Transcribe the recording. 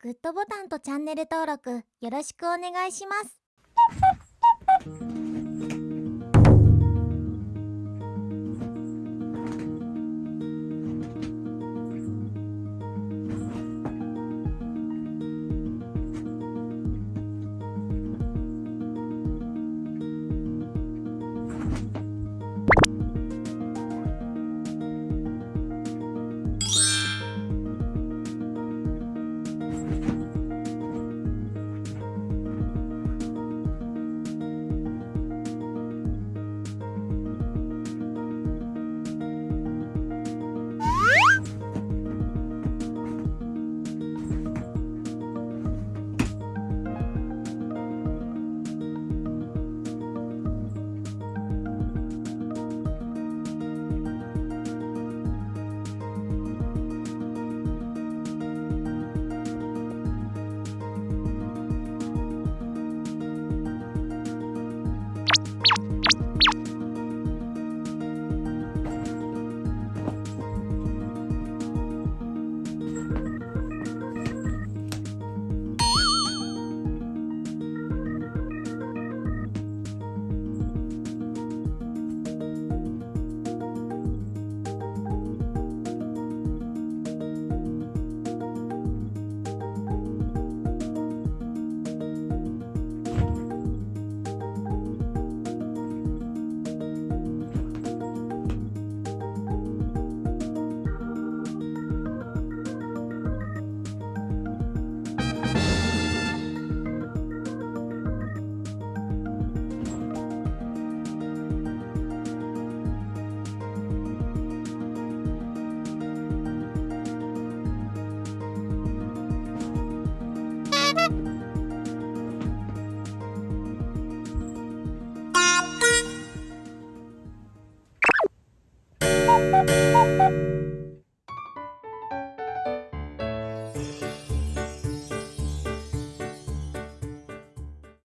グッドボタンとチャンネル登録よろしくお願いします。